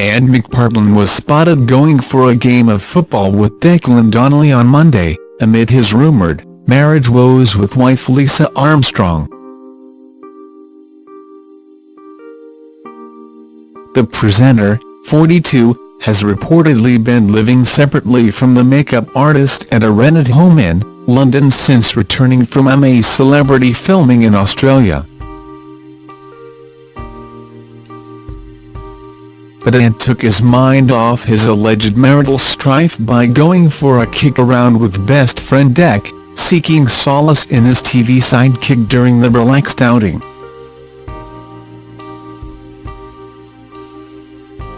Hartland was spotted going for a game of football with Declan Donnelly on Monday, amid his rumoured marriage woes with wife Lisa Armstrong. The presenter, 42, has reportedly been living separately from the makeup artist at a rented home in London since returning from a celebrity filming in Australia. But Ant took his mind off his alleged marital strife by going for a kick around with best friend Dec, seeking solace in his TV sidekick during the relaxed outing.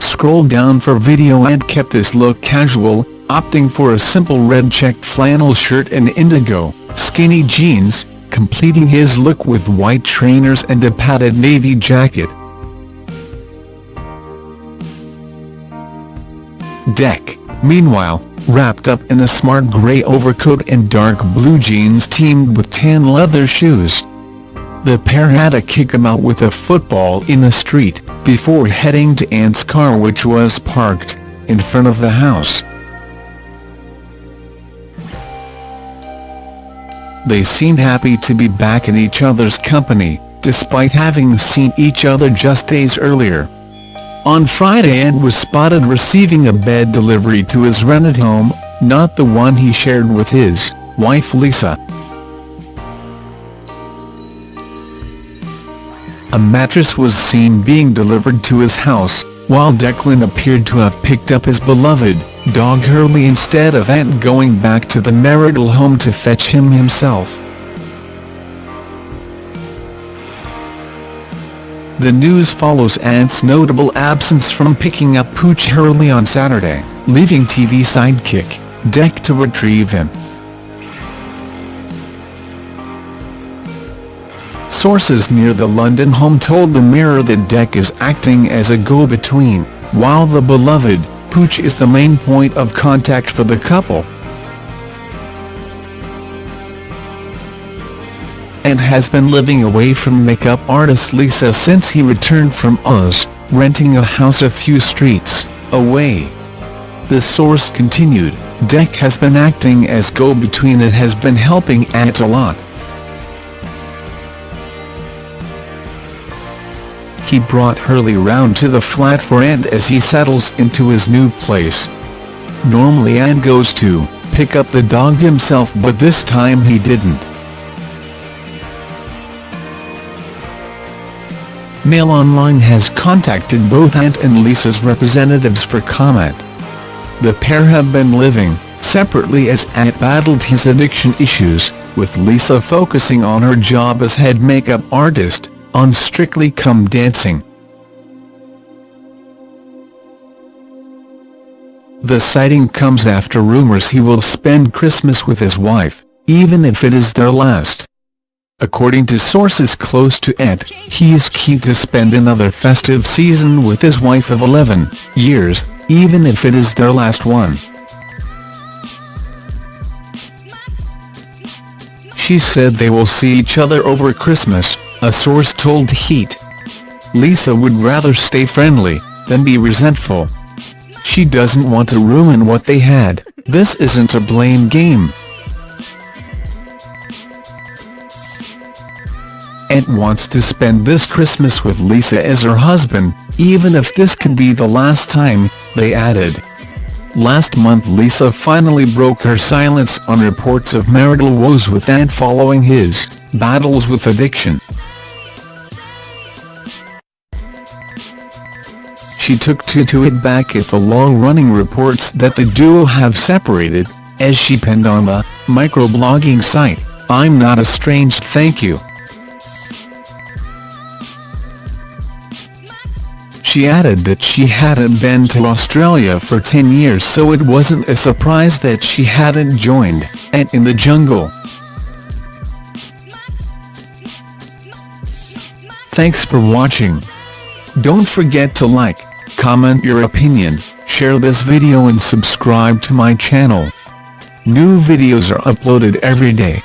Scroll down for video Ant kept his look casual, opting for a simple red checked flannel shirt and indigo, skinny jeans, completing his look with white trainers and a padded navy jacket. Dec, meanwhile, wrapped up in a smart grey overcoat and dark blue jeans teamed with tan leather shoes. The pair had a kick-em-out with a football in the street, before heading to Ant's car which was parked in front of the house. They seemed happy to be back in each other's company, despite having seen each other just days earlier. On Friday Ant was spotted receiving a bed delivery to his rented home, not the one he shared with his wife Lisa. A mattress was seen being delivered to his house, while Declan appeared to have picked up his beloved dog Hurley instead of Ant going back to the marital home to fetch him himself. The news follows Ant's notable absence from picking up Pooch Hurley on Saturday, leaving TV sidekick, Dec to retrieve him. Sources near the London home told the Mirror that Dec is acting as a go-between, while the beloved, Pooch is the main point of contact for the couple. And has been living away from makeup artist Lisa since he returned from Oz, renting a house a few streets away. The source continued, Dec has been acting as go-between and has been helping Ant a lot. He brought Hurley round to the flat for Ant as he settles into his new place. Normally Ant goes to pick up the dog himself but this time he didn't. Mail Online has contacted both Ant and Lisa's representatives for comment. The pair have been living separately as Ant battled his addiction issues, with Lisa focusing on her job as head makeup artist, on Strictly Come Dancing. The sighting comes after rumours he will spend Christmas with his wife, even if it is their last. According to sources close to Ant, he is keen to spend another festive season with his wife of 11 years, even if it is their last one. She said they will see each other over Christmas, a source told Heat. Lisa would rather stay friendly, than be resentful. She doesn't want to ruin what they had, this isn't a blame game. Wants to spend this Christmas with Lisa as her husband, even if this can be the last time, they added. Last month Lisa finally broke her silence on reports of marital woes with Ant following his battles with addiction. She took to it back at the long-running reports that the duo have separated, as she penned on the microblogging site, I'm not estranged thank you. She added that she hadn't been to Australia for 10 years so it wasn't a surprise that she hadn't joined Ant in the Jungle. Thanks for watching. Don't forget to like, comment your opinion, share this video and subscribe to my channel. New videos are uploaded every day.